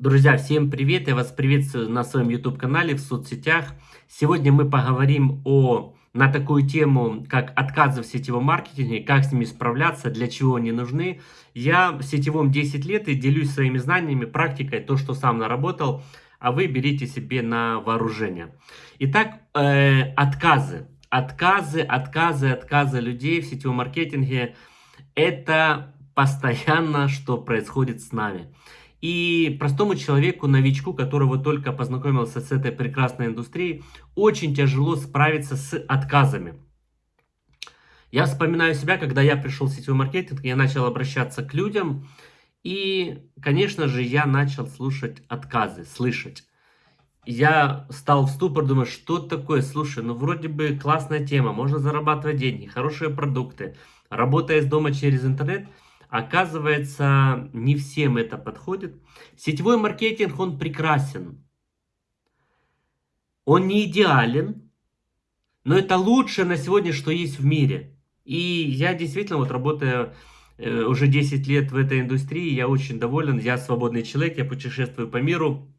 Друзья, всем привет! Я вас приветствую на своем YouTube-канале, в соцсетях. Сегодня мы поговорим о, на такую тему, как отказы в сетевом маркетинге, как с ними справляться, для чего они нужны. Я в сетевом 10 лет и делюсь своими знаниями, практикой, то, что сам наработал, а вы берите себе на вооружение. Итак, э, отказы. Отказы, отказы, отказы людей в сетевом маркетинге – это постоянно, что происходит с нами. И простому человеку, новичку, которого только познакомился с этой прекрасной индустрией, очень тяжело справиться с отказами. Я вспоминаю себя, когда я пришел в сетевой маркетинг, я начал обращаться к людям, и, конечно же, я начал слушать отказы, слышать. Я стал в ступор, думаю, что такое, слушай, ну вроде бы классная тема, можно зарабатывать деньги, хорошие продукты, работая из дома через интернет – Оказывается, не всем это подходит. Сетевой маркетинг, он прекрасен. Он не идеален, но это лучшее на сегодня, что есть в мире. И я действительно, вот работая э, уже 10 лет в этой индустрии, я очень доволен, я свободный человек, я путешествую по миру,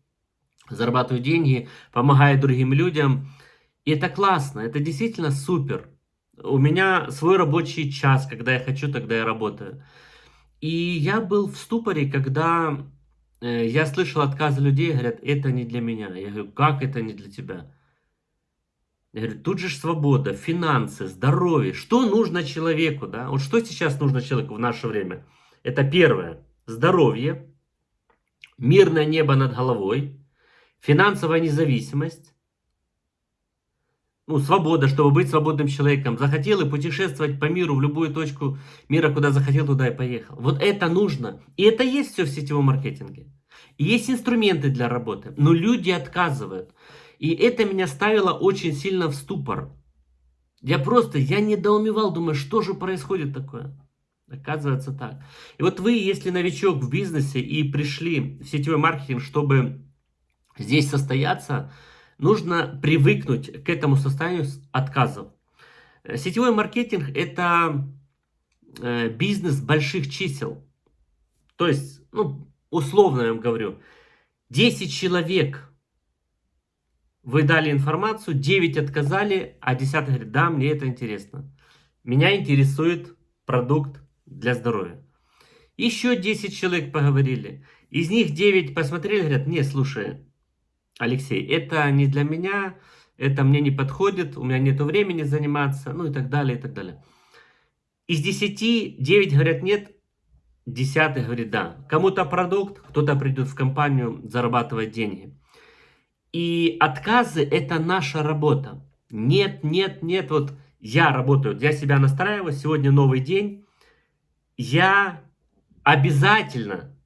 зарабатываю деньги, помогаю другим людям. И это классно, это действительно супер. У меня свой рабочий час, когда я хочу, тогда я работаю. И я был в ступоре, когда э, я слышал отказы людей, говорят, это не для меня. Я говорю, как это не для тебя? Я говорю, тут же свобода, финансы, здоровье. Что нужно человеку, да? Вот что сейчас нужно человеку в наше время? Это первое, здоровье, мирное небо над головой, финансовая независимость, ну, свобода, чтобы быть свободным человеком. Захотел и путешествовать по миру, в любую точку мира, куда захотел, туда и поехал. Вот это нужно. И это есть все в сетевом маркетинге. И есть инструменты для работы, но люди отказывают. И это меня ставило очень сильно в ступор. Я просто, я недоумевал, думаю, что же происходит такое. Оказывается так. И вот вы, если новичок в бизнесе и пришли в сетевой маркетинг, чтобы здесь состояться, нужно привыкнуть к этому состоянию отказов. Э, сетевой маркетинг – это э, бизнес больших чисел. То есть, ну, условно я вам говорю, 10 человек вы дали информацию, 9 отказали, а 10 говорит, да, мне это интересно. Меня интересует продукт для здоровья. Еще 10 человек поговорили. Из них 9 посмотрели, говорят, не, слушай, Алексей, это не для меня, это мне не подходит, у меня нет времени заниматься, ну и так далее, и так далее. Из 10, 9 говорят нет, 10 говорит да. Кому-то продукт, кто-то придет в компанию зарабатывать деньги. И отказы это наша работа. Нет, нет, нет, вот я работаю, я себя настраиваю, сегодня новый день, я обязательно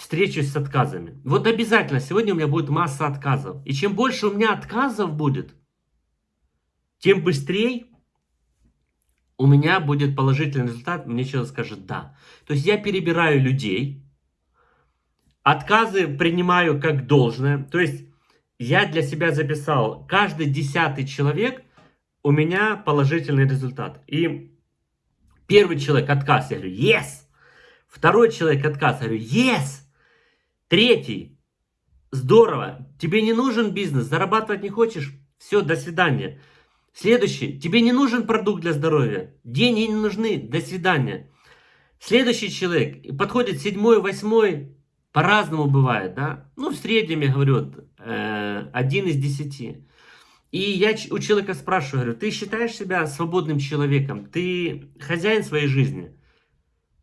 встречусь с отказами. Вот обязательно сегодня у меня будет масса отказов. И чем больше у меня отказов будет, тем быстрее у меня будет положительный результат, мне человек скажет «да». То есть я перебираю людей, отказы принимаю как должное. То есть я для себя записал, каждый десятый человек у меня положительный результат. И первый человек отказ, я говорю «yes». Второй человек отказ, я говорю «yes». Третий. Здорово. Тебе не нужен бизнес, зарабатывать не хочешь? Все, до свидания. Следующий. Тебе не нужен продукт для здоровья. Деньги не нужны. До свидания. Следующий человек. Подходит седьмой, восьмой. По-разному бывает, да? Ну, в среднем, я говорю, э, один из десяти. И я у человека спрашиваю, говорю, ты считаешь себя свободным человеком? Ты хозяин своей жизни?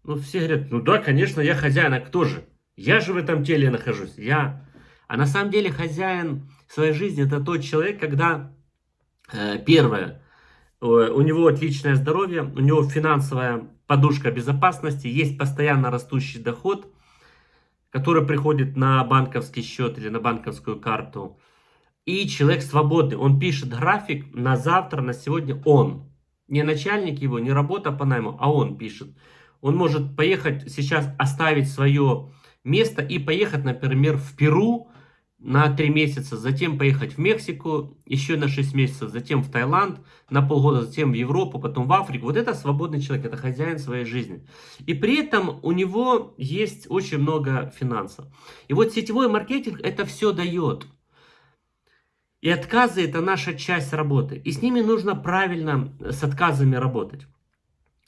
Ну, все говорят, ну да, конечно, я хозяин, а кто же? Я же в этом теле нахожусь. Я. А на самом деле хозяин своей жизни это тот человек, когда э, первое, э, у него отличное здоровье, у него финансовая подушка безопасности, есть постоянно растущий доход, который приходит на банковский счет или на банковскую карту. И человек свободный, он пишет график на завтра, на сегодня он. Не начальник его, не работа по найму, а он пишет. Он может поехать сейчас оставить свое место и поехать, например, в Перу на 3 месяца, затем поехать в Мексику еще на 6 месяцев, затем в Таиланд на полгода, затем в Европу, потом в Африку. Вот это свободный человек, это хозяин своей жизни. И при этом у него есть очень много финансов. И вот сетевой маркетинг это все дает. И отказы это наша часть работы. И с ними нужно правильно с отказами работать.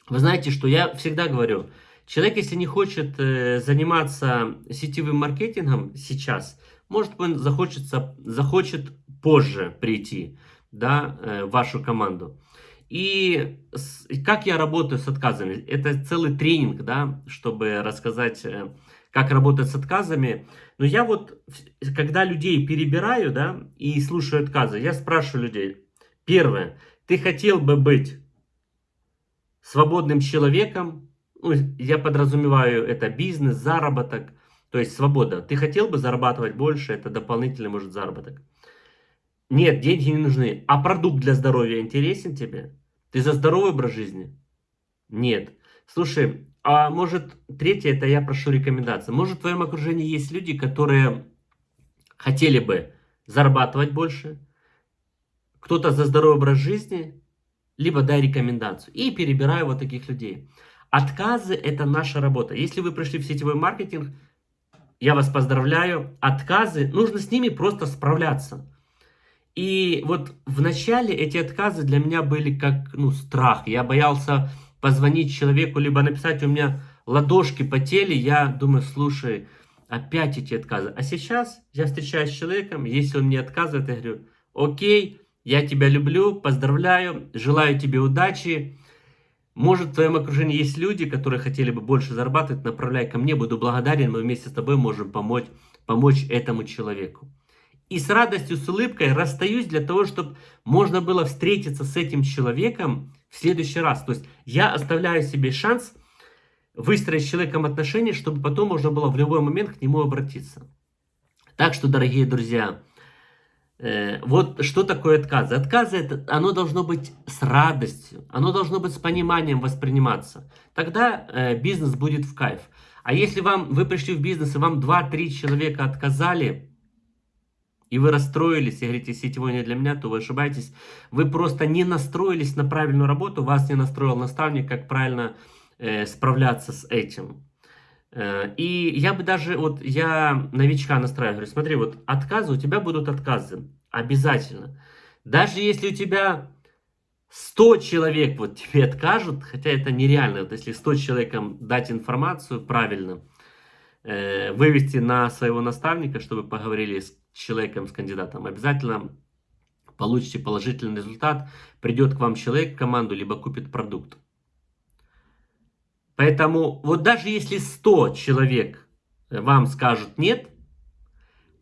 Вы знаете, что я всегда говорю, человек, если не хочет э, заниматься сетевым маркетингом сейчас, может он захочется, захочет позже прийти да, э, в вашу команду. И как я работаю с отказами? Это целый тренинг, да, чтобы рассказать, э, как работать с отказами. Но я вот, когда людей перебираю, да, и слушаю отказы, я спрашиваю людей. Первое, ты хотел бы быть свободным человеком? Ну, я подразумеваю, это бизнес, заработок, то есть свобода. Ты хотел бы зарабатывать больше, это дополнительный, может, заработок. Нет, деньги не нужны. А продукт для здоровья интересен тебе? Ты за здоровый образ жизни? Нет. Слушай, а может, третье, это я прошу рекомендации. Может, в твоем окружении есть люди, которые хотели бы зарабатывать больше, кто-то за здоровый образ жизни, либо дай рекомендацию. И перебираю вот таких людей. Отказы – это наша работа. Если вы пришли в сетевой маркетинг, я вас поздравляю. Отказы, нужно с ними просто справляться. И вот в начале эти отказы для меня были как ну, страх. Я боялся позвонить человеку, либо написать, у меня ладошки потели. Я думаю, слушай, опять эти отказы. А сейчас я встречаюсь с человеком, если он мне отказывает, я говорю, окей, я тебя люблю, поздравляю, желаю тебе удачи. Может, в твоем окружении есть люди, которые хотели бы больше зарабатывать, направляй ко мне, буду благодарен, мы вместе с тобой можем помочь, помочь этому человеку. И с радостью, с улыбкой расстаюсь для того, чтобы можно было встретиться с этим человеком в следующий раз. То есть я оставляю себе шанс выстроить с человеком отношения, чтобы потом можно было в любой момент к нему обратиться. Так что, дорогие друзья, вот что такое отказы? Отказы, это, оно должно быть с радостью, оно должно быть с пониманием восприниматься. Тогда э, бизнес будет в кайф. А если вам, вы пришли в бизнес, и вам 2-3 человека отказали, и вы расстроились, и говорите, сетевой не для меня, то вы ошибаетесь. Вы просто не настроились на правильную работу, вас не настроил наставник, как правильно э, справляться с этим. Э, и я бы даже, вот я новичка настраиваю, говорю, смотри, вот отказы, у тебя будут отказы, обязательно. Даже если у тебя 100 человек вот тебе откажут, хотя это нереально, вот если 100 человекам дать информацию правильно, э, вывести на своего наставника, чтобы поговорили с человеком, с кандидатом, обязательно получите положительный результат, придет к вам человек в команду, либо купит продукт. Поэтому вот даже если 100 человек вам скажут нет,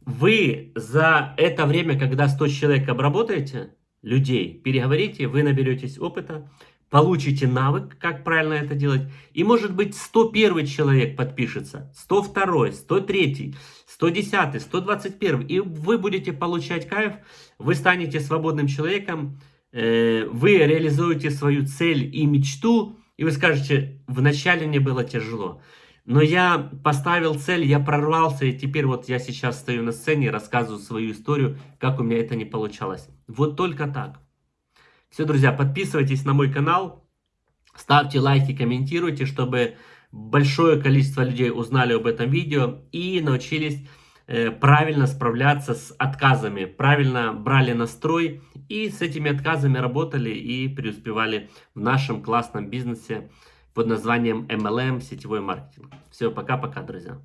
вы за это время, когда 100 человек обработаете, людей, переговорите, вы наберетесь опыта, получите навык, как правильно это делать. И может быть 101 человек подпишется, 102, 103, 110, 121. И вы будете получать кайф, вы станете свободным человеком, э, вы реализуете свою цель и мечту, и вы скажете, вначале мне было тяжело. Но я поставил цель, я прорвался, и теперь вот я сейчас стою на сцене рассказываю свою историю, как у меня это не получалось. Вот только так. Все, друзья, подписывайтесь на мой канал, ставьте лайки, комментируйте, чтобы большое количество людей узнали об этом видео и научились правильно справляться с отказами, правильно брали настрой и с этими отказами работали и преуспевали в нашем классном бизнесе под названием MLM, сетевой маркетинг. Все, пока-пока, друзья.